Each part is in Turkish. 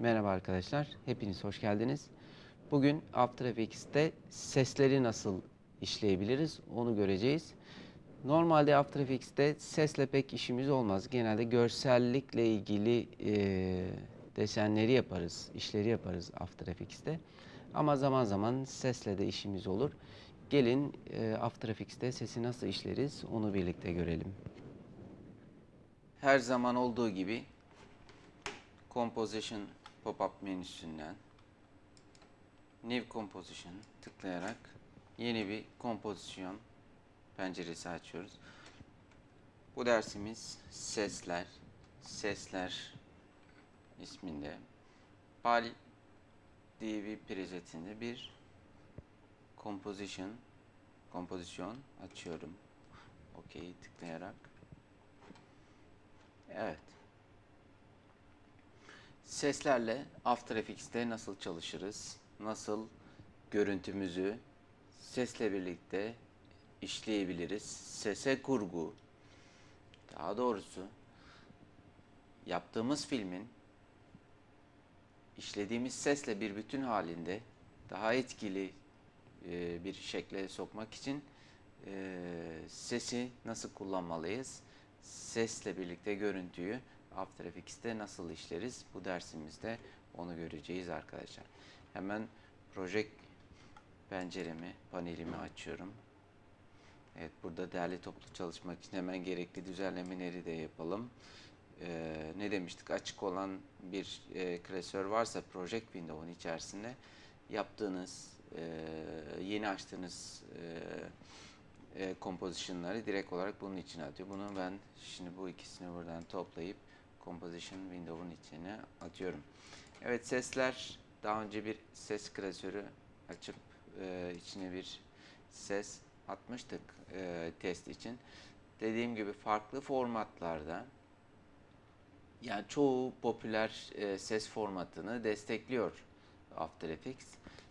Merhaba arkadaşlar, hepiniz hoş geldiniz. Bugün After Effects'te sesleri nasıl işleyebiliriz onu göreceğiz. Normalde After Effects'te sesle pek işimiz olmaz. Genelde görsellikle ilgili e, desenleri yaparız, işleri yaparız After Effects'te. Ama zaman zaman sesle de işimiz olur. Gelin e, After Effects'te sesi nasıl işleriz onu birlikte görelim. Her zaman olduğu gibi Composition pop-up menüsünden New Composition tıklayarak yeni bir kompozisyon penceresi açıyoruz. Bu dersimiz sesler, sesler isminde PAL DV presetinde bir composition kompozisyon açıyorum. OK tıklayarak. Evet. Seslerle After Effects'te nasıl çalışırız? Nasıl görüntümüzü sesle birlikte işleyebiliriz? Sese kurgu, daha doğrusu yaptığımız filmin işlediğimiz sesle bir bütün halinde daha etkili e, bir şekle sokmak için e, sesi nasıl kullanmalıyız? Sesle birlikte görüntüyü After Effects'te nasıl işleriz? Bu dersimizde onu göreceğiz arkadaşlar. Hemen proje penceremi, panelimi açıyorum. Evet burada değerli toplu çalışmak için hemen gerekli düzenlemeleri de yapalım. Ee, ne demiştik? Açık olan bir e, klasör varsa Project Window'un içerisinde yaptığınız, e, yeni açtığınız e, e, composition'ları direkt olarak bunun içine atıyor. Bunu ben şimdi bu ikisini buradan toplayıp Composition Window'un içine atıyorum. Evet sesler daha önce bir ses klasörü açıp e, içine bir ses atmıştık e, test için. Dediğim gibi farklı formatlarda yani çoğu popüler e, ses formatını destekliyor After Effects.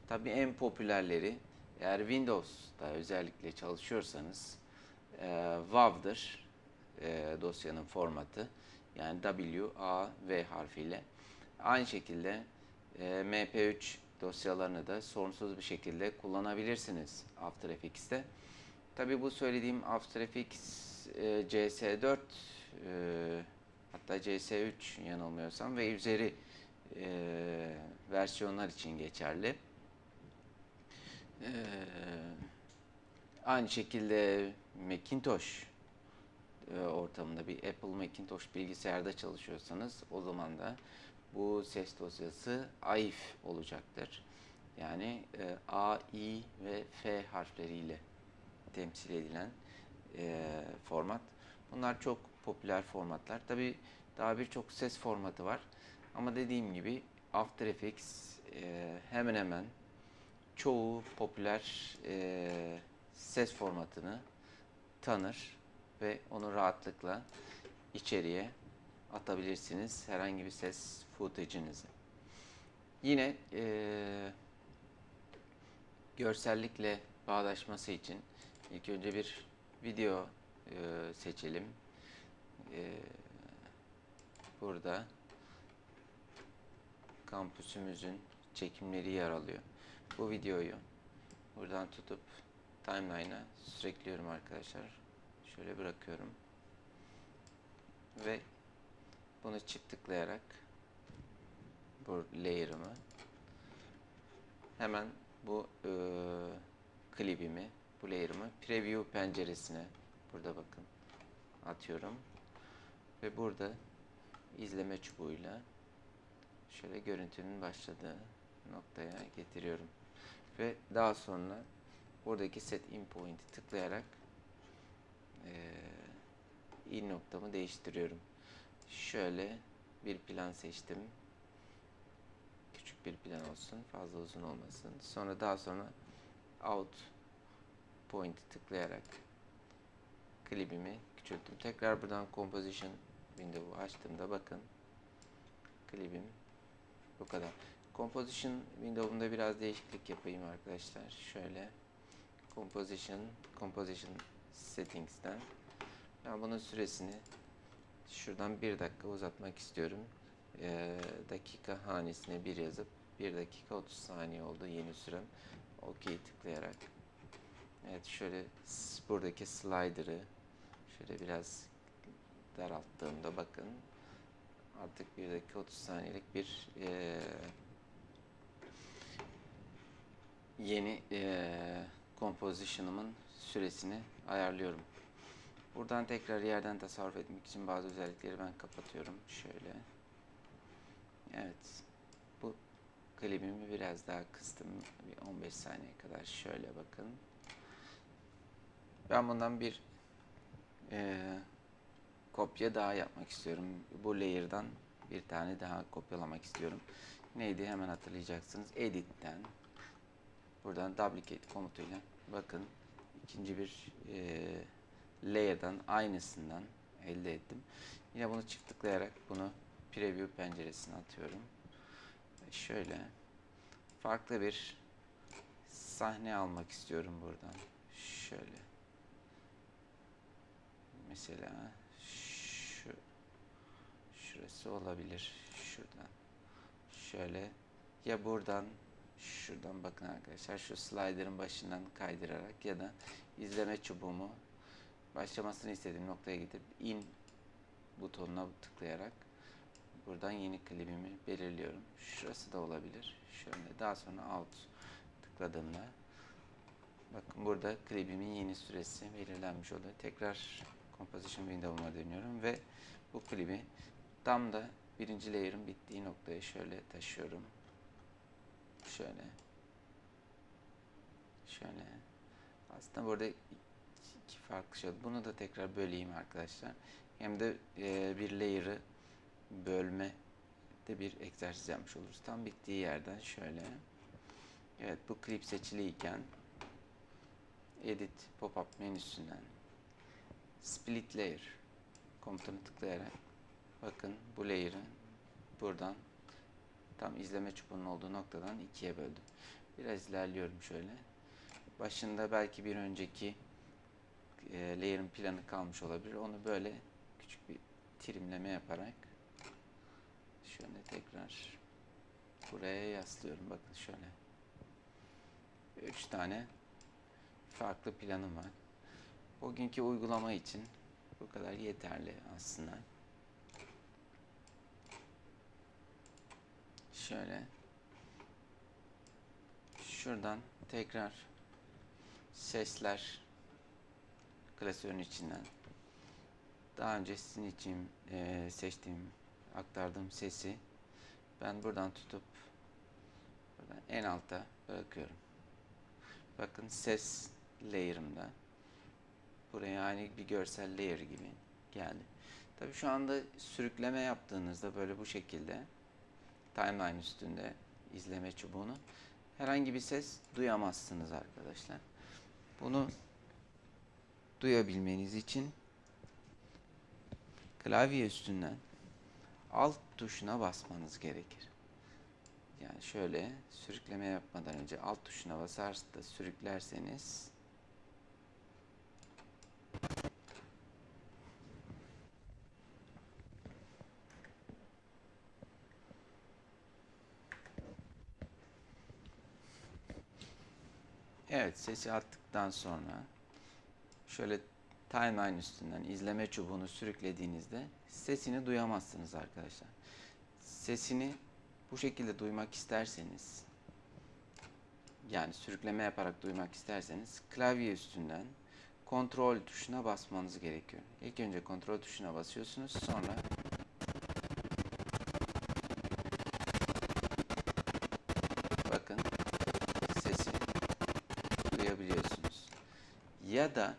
Tabii en popülerleri eğer Windows'da özellikle çalışıyorsanız e, WAV'dır e, dosyanın formatı. Yani W, A, V harfiyle. Aynı şekilde e, MP3 dosyalarını da sorunsuz bir şekilde kullanabilirsiniz After Effects'te. Tabi bu söylediğim After Effects e, CS4 e, hatta CS3 yanılmıyorsam ve üzeri e, versiyonlar için geçerli. E, aynı şekilde Macintosh e, ortamında bir Apple Macintosh bilgisayarda çalışıyorsanız o zaman da bu ses dosyası AIF olacaktır. Yani e, A, I ve F harfleriyle temsil edilen e, format. Bunlar çok popüler formatlar. Tabi daha birçok ses formatı var. Ama dediğim gibi After Effects e, hemen hemen çoğu popüler e, ses formatını tanır ve onu rahatlıkla içeriye atabilirsiniz herhangi bir ses footage'inizi. Yine e, görsellikle bağdaşması için ilk önce bir video e, seçelim. E, burada kampüsümüzün çekimleri yer alıyor. Bu videoyu buradan tutup timeline'a sürekliyorum arkadaşlar. Şöyle bırakıyorum. Ve bunu çift tıklayarak bu layer'ımı hemen bu e, klibimi, bu layer'ımı preview penceresine burada bakın atıyorum. Ve burada izleme çubuğuyla şöyle görüntünün başladığı noktaya getiriyorum. Ve daha sonra buradaki set in point'i tıklayarak e, in noktamı değiştiriyorum. Şöyle bir plan seçtim. Küçük bir plan olsun. Fazla uzun olmasın. Sonra daha sonra out point'i tıklayarak klibimi küçülttüm. Tekrar buradan composition window'u açtığımda bakın klibim bu kadar. Composition window'unda biraz değişiklik yapayım arkadaşlar. Şöyle composition composition settings'ten ben bunun süresini şuradan bir dakika uzatmak istiyorum. e, dakika hanesine bir yazıp 1 dakika 30 saniye oldu yeni sürem. OK tıklayarak. Evet şöyle buradaki slider'ı şöyle biraz daralttığımda bakın artık 1 dakika 30 saniyelik bir e, yeni e, composition'ımın süresini ayarlıyorum. Buradan tekrar yerden tasarruf etmek için bazı özellikleri ben kapatıyorum. Şöyle. Evet. Bu klibimi biraz daha kıstım. Bir 15 saniye kadar. Şöyle bakın. Ben bundan bir e, kopya daha yapmak istiyorum. Bu layer'dan bir tane daha kopyalamak istiyorum. Neydi hemen hatırlayacaksınız. Edit'ten buradan duplicate komutuyla bakın ikinci bir e, layer'dan aynısından elde ettim. Yine bunu çift tıklayarak bunu preview penceresine atıyorum. Ve şöyle farklı bir sahne almak istiyorum buradan. Şöyle. Mesela şu şurası olabilir. Şuradan. Şöyle ya buradan şuradan bakın arkadaşlar şu slider'ın başından kaydırarak ya da izleme çubuğumu başlamasını istediğim noktaya gidip in butonuna tıklayarak buradan yeni klibimi belirliyorum. Şurası da olabilir. Şöyle daha sonra out tıkladığımda bakın burada klibimin yeni süresi belirlenmiş oluyor. Tekrar composition window'uma dönüyorum ve bu klibi tam da birinci layer'ın bittiği noktaya şöyle taşıyorum. Şöyle. Şöyle. Aslında burada iki farklı şey. Bunu da tekrar böleyim arkadaşlar. Hem de e, bir layer'ı bölme de bir egzersiz yapmış oluruz. Tam bittiği yerden şöyle. Evet bu klip seçiliyken edit pop-up menüsünden split layer komutunu tıklayarak bakın bu layer'ı buradan tam izleme çubuğunun olduğu noktadan ikiye böldüm. Biraz ilerliyorum şöyle. Başında belki bir önceki e, layer'ın planı kalmış olabilir. Onu böyle küçük bir trimleme yaparak şöyle tekrar buraya yaslıyorum. Bakın şöyle. Üç tane farklı planım var. Bugünkü uygulama için bu kadar yeterli aslında. Şöyle şuradan tekrar sesler klasörün içinden daha önce sizin için e, seçtiğim aktardığım sesi ben buradan tutup buradan en alta bırakıyorum. Bakın ses layer'ımda buraya aynı bir görsel layer gibi geldi. Tabii şu anda sürükleme yaptığınızda böyle bu şekilde timeline üstünde izleme çubuğunu herhangi bir ses duyamazsınız arkadaşlar. Bunu duyabilmeniz için klavye üstünden alt tuşuna basmanız gerekir. Yani şöyle sürükleme yapmadan önce alt tuşuna basar da sürüklerseniz Evet sesi attıktan sonra şöyle timeline üstünden izleme çubuğunu sürüklediğinizde sesini duyamazsınız arkadaşlar. Sesini bu şekilde duymak isterseniz yani sürükleme yaparak duymak isterseniz klavye üstünden kontrol tuşuna basmanız gerekiyor. İlk önce kontrol tuşuna basıyorsunuz sonra Ya da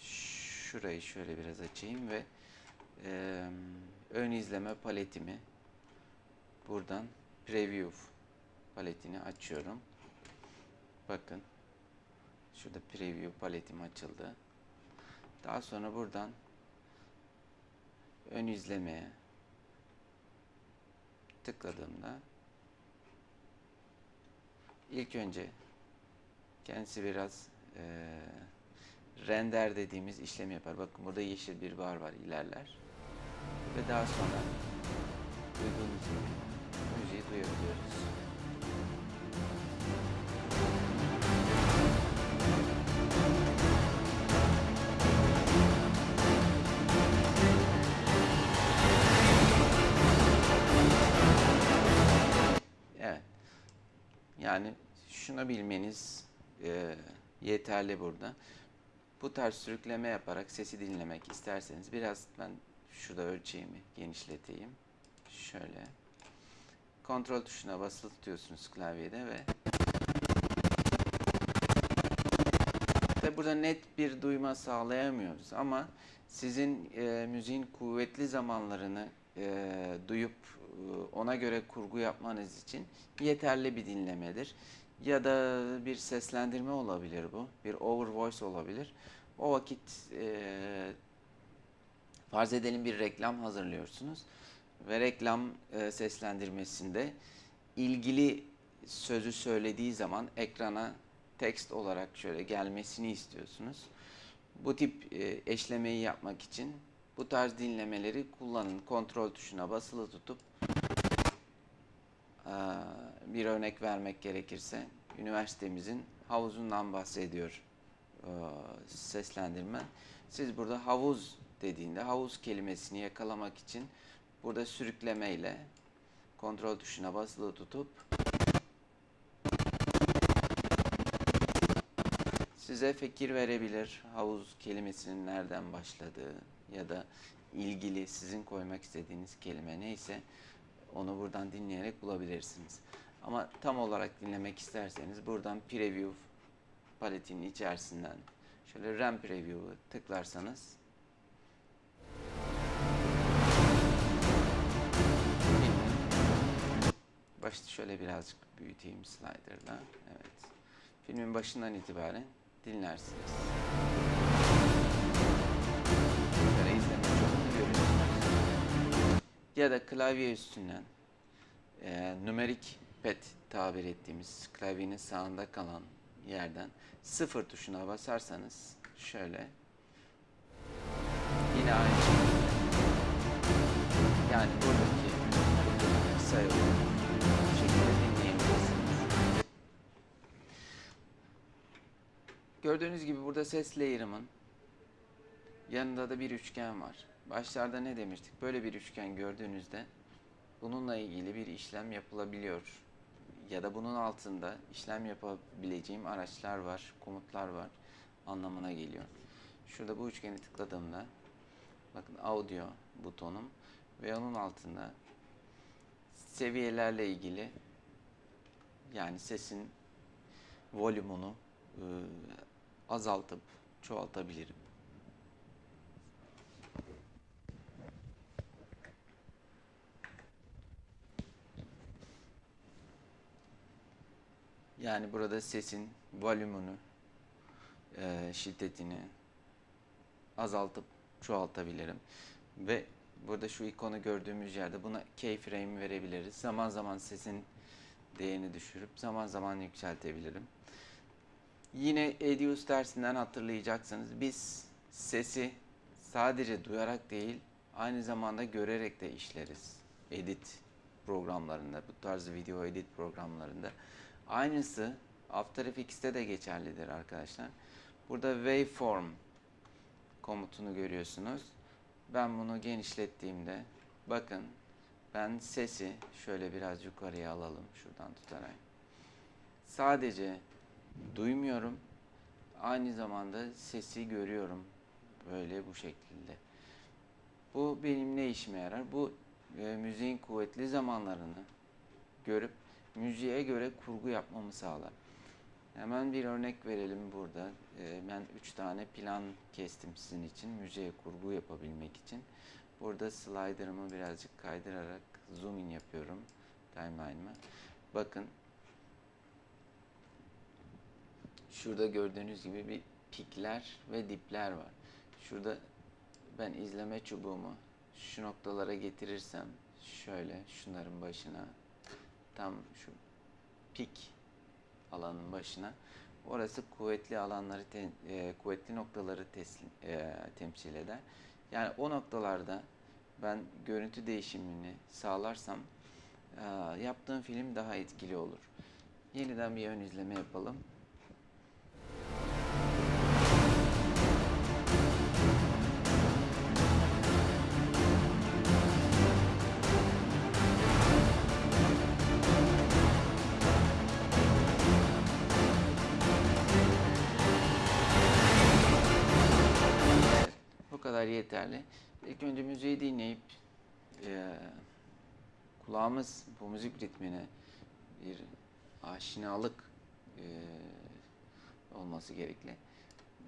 şurayı şöyle biraz açayım ve e, ön izleme paletimi buradan preview paletini açıyorum. Bakın şurada preview paletim açıldı. Daha sonra buradan ön izlemeye tıkladığımda ilk önce kendisi biraz e, render dediğimiz işlemi yapar. Bakın burada yeşil bir bar var ilerler. ve daha sonra duyduğunuz gibi müziği duyabiliyoruz. Evet. Yani şunu bilmeniz e, yeterli burada. Bu tarz sürükleme yaparak sesi dinlemek isterseniz biraz ben şurada ölçeğimi genişleteyim. Şöyle. Kontrol tuşuna basılı tutuyorsunuz klavyede ve Tabi burada net bir duyma sağlayamıyoruz ama sizin e, müziğin kuvvetli zamanlarını e, duyup e, ona göre kurgu yapmanız için yeterli bir dinlemedir. Ya da bir seslendirme olabilir bu. Bir over voice olabilir. O vakit e, farz edelim bir reklam hazırlıyorsunuz ve reklam e, seslendirmesinde ilgili sözü söylediği zaman ekrana tekst olarak şöyle gelmesini istiyorsunuz. Bu tip e, eşlemeyi yapmak için bu tarz dinlemeleri kullanın. Kontrol tuşuna basılı tutup e, bir örnek vermek gerekirse üniversitemizin havuzundan bahsediyor e, seslendirme. Siz burada havuz dediğinde havuz kelimesini yakalamak için burada sürüklemeyle kontrol tuşuna basılı tutup size fikir verebilir havuz kelimesinin nereden başladığı ya da ilgili sizin koymak istediğiniz kelime neyse onu buradan dinleyerek bulabilirsiniz. Ama tam olarak dinlemek isterseniz buradan preview paletinin içerisinden şöyle RAM preview'u tıklarsanız başta şöyle birazcık büyüteyim slider'la. Evet. Filmin başından itibaren dinlersiniz. Ya da klavye üstünden e, numerik pad tabir ettiğimiz klavyenin sağında kalan yerden sıfır tuşuna basarsanız şöyle yine aynı şekilde yani buradaki sayı şekilde dinleyebilirsiniz. Gördüğünüz gibi burada ses layer'ımın yanında da bir üçgen var. Başlarda ne demiştik? Böyle bir üçgen gördüğünüzde bununla ilgili bir işlem yapılabiliyor. Ya da bunun altında işlem yapabileceğim araçlar var, komutlar var anlamına geliyor. Şurada bu üçgeni tıkladığımda bakın audio butonum ve onun altında seviyelerle ilgili yani sesin volümünü e, azaltıp çoğaltabilirim. Yani burada sesin volümünü, e, şiddetini azaltıp çoğaltabilirim. Ve burada şu ikonu gördüğümüz yerde buna keyframe verebiliriz. Zaman zaman sesin değerini düşürüp zaman zaman yükseltebilirim. Yine Edius dersinden hatırlayacaksınız. Biz sesi sadece duyarak değil, aynı zamanda görerek de işleriz. Edit programlarında, bu tarz video edit programlarında. Aynısı After Effects'te de geçerlidir arkadaşlar. Burada waveform komutunu görüyorsunuz. Ben bunu genişlettiğimde bakın ben sesi şöyle biraz yukarıya alalım şuradan tutarak. Sadece duymuyorum. Aynı zamanda sesi görüyorum. Böyle bu şekilde. Bu benim ne işime yarar? Bu e, müziğin kuvvetli zamanlarını görüp müziğe göre kurgu yapmamı sağlar. Hemen bir örnek verelim burada. E, ben üç tane plan kestim sizin için müziğe kurgu yapabilmek için. Burada slider'ımı birazcık kaydırarak zoom in yapıyorum timeline'ıma. Bakın Şurada gördüğünüz gibi bir pikler ve dipler var. Şurada ben izleme çubuğumu şu noktalara getirirsem şöyle şunların başına tam şu pik alanın başına orası kuvvetli alanları te, e, kuvvetli noktaları teslim, e, temsil eder. Yani o noktalarda ben görüntü değişimini sağlarsam e, yaptığım film daha etkili olur. Yeniden bir ön izleme yapalım. Kadar yeterli. İlk önce müziği dinleyip e, kulağımız bu müzik ritmine bir aşinalık e, olması gerekli.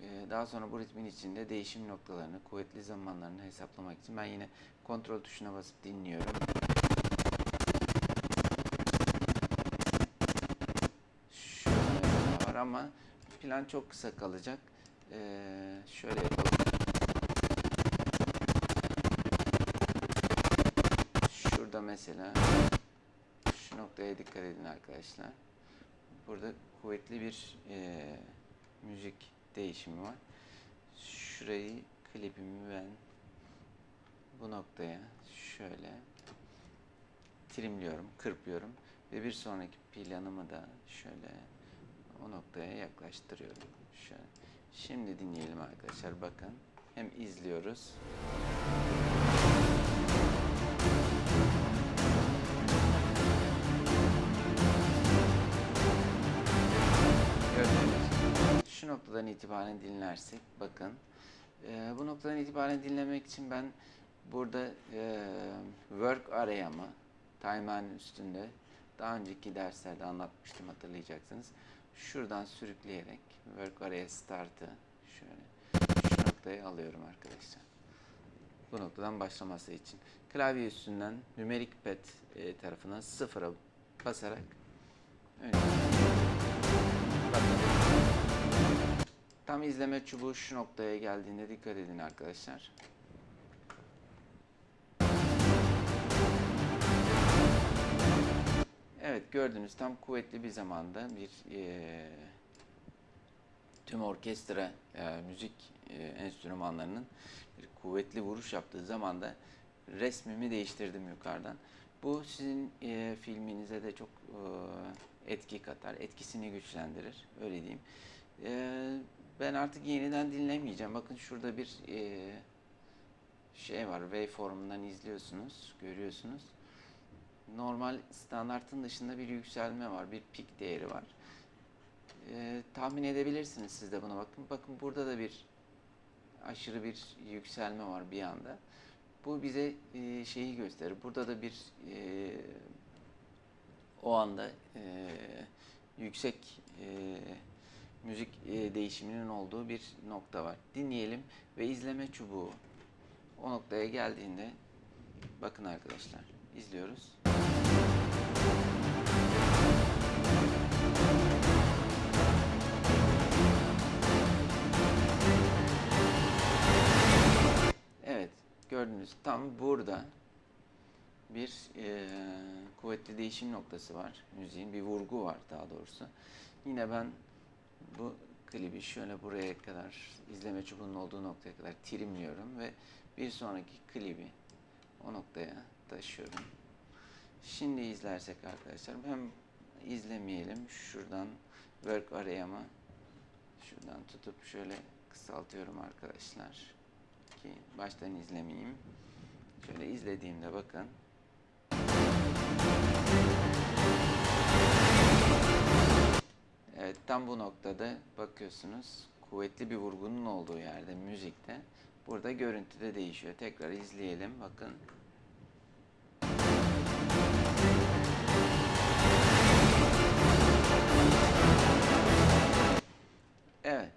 E, daha sonra bu ritmin içinde değişim noktalarını, kuvvetli zamanlarını hesaplamak için ben yine kontrol tuşuna basıp dinliyorum. Şöyle var ama plan çok kısa kalacak. E, şöyle. Şurada mesela şu noktaya dikkat edin arkadaşlar. Burada kuvvetli bir e, müzik değişimi var. Şurayı klibimi ben bu noktaya şöyle trimliyorum, kırpıyorum ve bir sonraki planımı da şöyle o noktaya yaklaştırıyorum. Şöyle. Şimdi dinleyelim arkadaşlar bakın. Hem izliyoruz. Şu noktadan itibaren dinlersek bakın e, bu noktadan itibaren dinlemek için ben burada e, work araya'mı timeline üstünde daha önceki derslerde anlatmıştım hatırlayacaksınız. Şuradan sürükleyerek work araya start'ı şöyle şu noktaya alıyorum arkadaşlar. Bu noktadan başlaması için. Klavye üstünden numerik pad e, tarafına sıfıra basarak önce Bakın. Tam izleme çubuğu şu noktaya geldiğinde dikkat edin arkadaşlar. Evet gördünüz tam kuvvetli bir zamanda bir eee, tüm orkestra e, müzik e, enstrümanlarının bir kuvvetli vuruş yaptığı zamanda resmimi değiştirdim yukarıdan. Bu sizin e, filminize de çok e, etki katar, etkisini güçlendirir, öyle diyeyim. E, ben artık yeniden dinlemeyeceğim. Bakın şurada bir e, şey var, waveform'dan izliyorsunuz, görüyorsunuz. Normal standartın dışında bir yükselme var, bir pik değeri var. E, tahmin edebilirsiniz siz de buna bakın. Bakın burada da bir aşırı bir yükselme var bir anda. Bu bize e, şeyi gösterir. Burada da bir e, o anda e, yüksek e, müzik e, değişiminin olduğu bir nokta var. Dinleyelim ve izleme çubuğu o noktaya geldiğinde bakın arkadaşlar izliyoruz. Evet, gördünüz tam burada bir e, kuvvetli değişim noktası var müziğin, bir vurgu var daha doğrusu. Yine ben bu klibi şöyle buraya kadar, izleme çubuğunun olduğu noktaya kadar trimliyorum ve bir sonraki klibi o noktaya taşıyorum. Şimdi izlersek arkadaşlar, hem izlemeyelim, şuradan work arayama şuradan tutup şöyle kısaltıyorum arkadaşlar ki baştan izlemeyeyim. Şöyle izlediğimde bakın. Evet tam bu noktada bakıyorsunuz kuvvetli bir vurgunun olduğu yerde müzikte burada görüntüde değişiyor. Tekrar izleyelim bakın. Evet.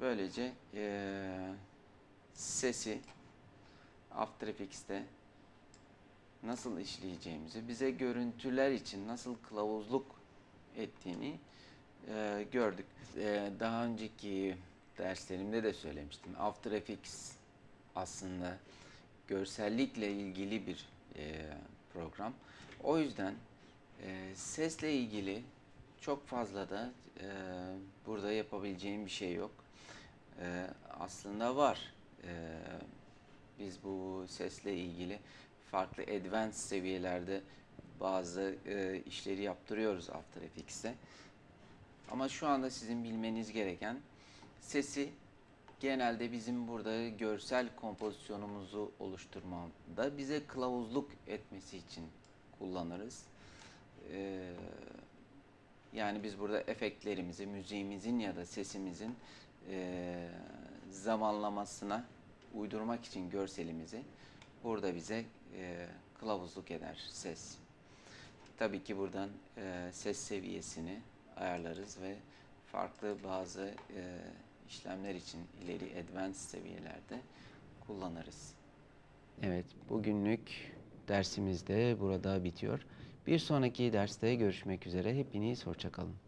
Böylece eee, sesi After Effects'te nasıl işleyeceğimizi, bize görüntüler için nasıl kılavuzluk ettiğini eee, gördük. Eee, daha önceki derslerimde de söylemiştim. After Effects aslında görsellikle ilgili bir eee, program. O yüzden eee, sesle ilgili çok fazla da eee, burada yapabileceğim bir şey yok. Eee, aslında var. Eee, Biz bu sesle ilgili farklı advanced seviyelerde bazı e, işleri yaptırıyoruz After Effects'te. Ama şu anda sizin bilmeniz gereken sesi genelde bizim burada görsel kompozisyonumuzu oluşturmada bize kılavuzluk etmesi için kullanırız. Ee, yani biz burada efektlerimizi, müziğimizin ya da sesimizin e, zamanlamasına uydurmak için görselimizi burada bize e, kılavuzluk eder ses. Tabii ki buradan e, ses seviyesini ayarlarız ve farklı bazı e, işlemler için ileri advanced seviyelerde kullanırız. Evet, bugünlük dersimiz de burada bitiyor. Bir sonraki derste görüşmek üzere. Hepiniz hoşçakalın.